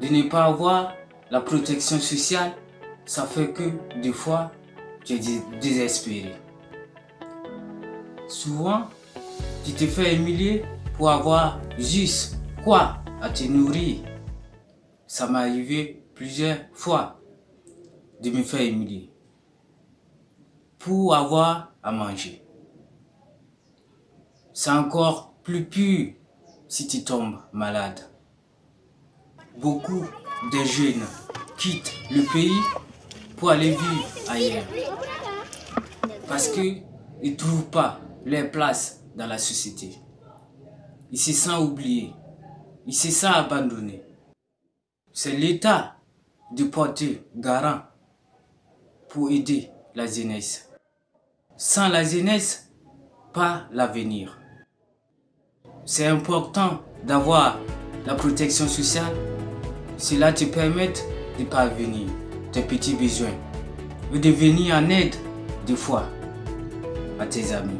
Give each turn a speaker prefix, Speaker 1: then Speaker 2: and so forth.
Speaker 1: De ne pas avoir la protection sociale, ça fait que des fois, tu es désespéré. Souvent, tu te fais humilier pour avoir juste quoi à te nourrir. Ça m'est arrivé plusieurs fois de me faire humilier pour avoir à manger. C'est encore plus pur si tu tombes malade. Beaucoup de jeunes quittent le pays pour aller vivre ailleurs. Parce qu'ils ne trouvent pas leur place dans la société. Ils se sentent oubliés. Ils se sentent abandonnés. C'est l'État de porter garant pour aider la jeunesse. Sans la jeunesse, pas l'avenir. C'est important d'avoir la protection sociale. Cela te permet de parvenir tes petits besoins ou de venir en aide des fois à tes amis.